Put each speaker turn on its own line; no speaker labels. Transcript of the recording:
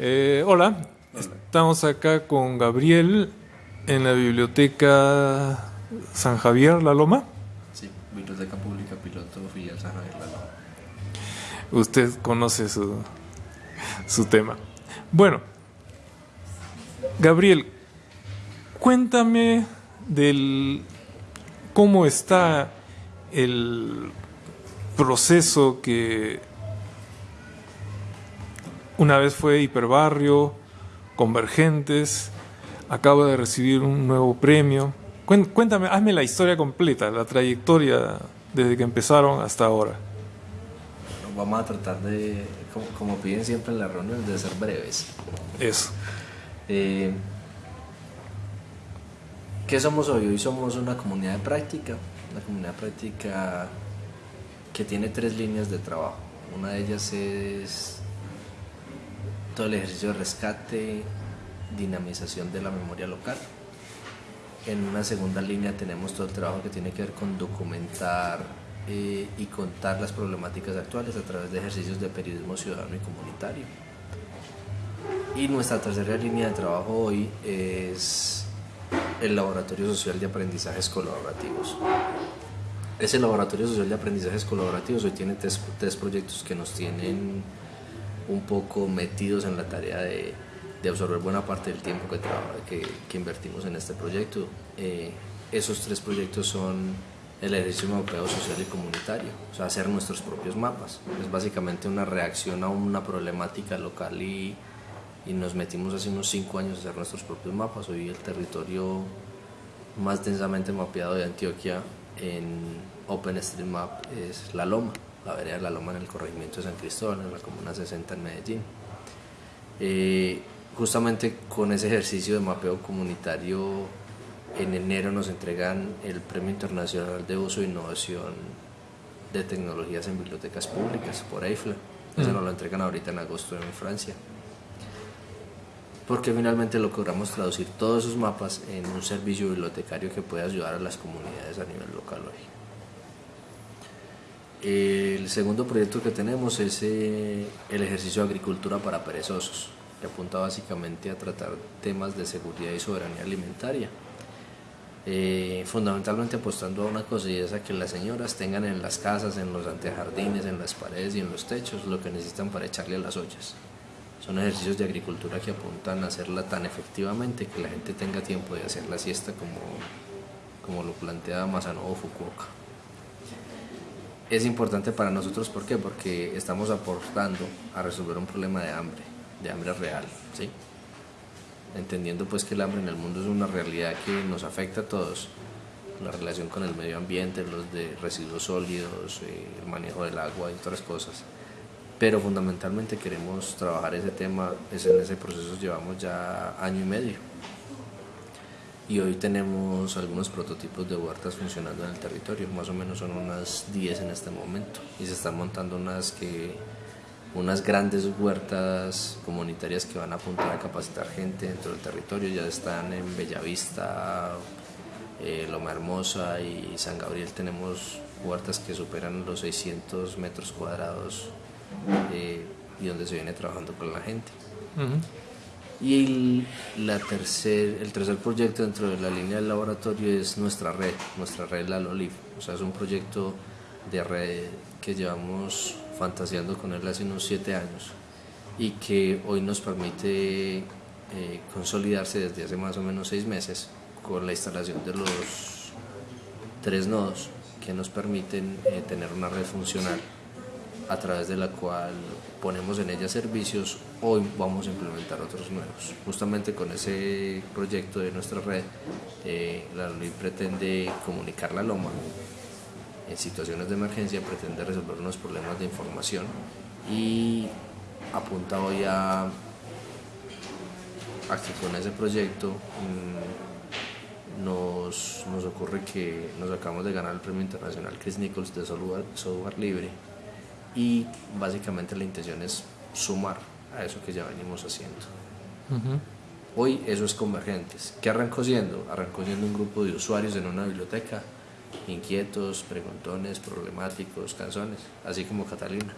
Eh, hola. estamos acá con Gabriel en la biblioteca San Javier La Loma.
Sí, Biblioteca Pública Piloto Filial San Javier La Loma.
Usted conoce su, su tema. Bueno, Gabriel, cuéntame del cómo está el proceso que una vez fue hiperbarrio, convergentes, acaba de recibir un nuevo premio. Cuéntame, hazme la historia completa, la trayectoria desde que empezaron hasta ahora.
Vamos a tratar de, como, piden siempre en las reuniones, de ser breves.
Eso.
Eh, ¿Qué somos hoy? Hoy somos una comunidad de práctica, una comunidad de práctica que tiene tres líneas de trabajo. Una de ellas es todo el ejercicio de rescate, dinamización de la memoria local. En una segunda línea tenemos todo el trabajo que tiene que ver con documentar eh, y contar las problemáticas actuales a través de ejercicios de periodismo ciudadano y comunitario. Y nuestra tercera línea de trabajo hoy es el Laboratorio Social de Aprendizajes Colaborativos. Ese Laboratorio Social de Aprendizajes Colaborativos hoy tiene tres, tres proyectos que nos tienen un poco metidos en la tarea de, absorber buena parte del tiempo que, invertimos en este proyecto. Eh, esos tres proyectos son el ejercicio mapeo social y comunitario, o sea, hacer nuestros propios mapas. Es básicamente una reacción a una problemática local y, y nos metimos hace unos cinco años a hacer nuestros propios mapas. Hoy el territorio más densamente mapeado de Antioquia en OpenStreetMap es La Loma, la vereda de La Loma en el corregimiento de San Cristóbal, en la Comuna 60 en Medellín. Eh, justamente con ese ejercicio de mapeo comunitario, en enero nos entregan el Premio Internacional de Uso e Innovación de Tecnologías en Bibliotecas Públicas por EIFLA. Eso nos lo entregan ahorita en agosto en Francia. Porque finalmente logramos traducir todos esos mapas en un servicio bibliotecario que puede ayudar a las comunidades a nivel local hoy. El segundo proyecto que tenemos es eh, el ejercicio de agricultura para perezosos que apunta básicamente a tratar temas de seguridad y soberanía alimentaria. Eh, fundamentalmente apostando a una cosa y es a que las señoras tengan en las casas, en los antejardines, en las paredes y en los techos lo que necesitan para echarle a las ollas. Son ejercicios de agricultura que apuntan a hacerla tan efectivamente que la gente tenga tiempo de hacer la siesta como, como lo plantea Masanobu Fukuoka. Es importante para nosotros, ¿por qué? Porque estamos aportando a resolver un problema de hambre de hambre real, ¿sí? entendiendo pues que el hambre en el mundo es una realidad que nos afecta a todos, la relación con el medio ambiente, los de residuos sólidos, eh, el manejo del agua y otras cosas. Pero fundamentalmente queremos trabajar ese tema, en ese proceso llevamos ya año y medio. Y hoy tenemos algunos prototipos de huertas funcionando en el territorio, más o menos son unas 10 en este momento. Y se están montando unas que unas grandes huertas comunitarias que van a apuntar a capacitar gente dentro del territorio. Ya están en Bellavista, eh, Loma Hermosa y San Gabriel. Tenemos huertas que superan los 600 metros cuadrados eh, y donde se viene trabajando con la gente. Y el, la tercer, el tercer proyecto dentro de la línea del laboratorio es nuestra red, nuestra red La. O sea, es un proyecto de red que llevamos fantaseando con él hace unos siete años y que hoy nos permite eh, consolidarse desde hace más o menos seis meses con la instalación de los tres nodos que nos permiten eh, tener una red funcional a través de la cual ponemos en ella servicios, hoy vamos a implementar otros nuevos. Justamente con ese proyecto de nuestra red, eh, la LUI pretende comunicar la loma en situaciones de emergencia pretende resolver unos problemas de información y apunta hoy a, que con ese proyecto mm, nos, nos, ocurre que nos acabamos de ganar el premio internacional Chris Nichols de software, libre y básicamente la intención es sumar a eso que ya venimos haciendo. Hoy eso es Convergentes. ¿Qué arrancó siendo? Arrancó siendo un grupo de usuarios en una biblioteca inquietos, preguntones, problemáticos, canzones, así como Catalina.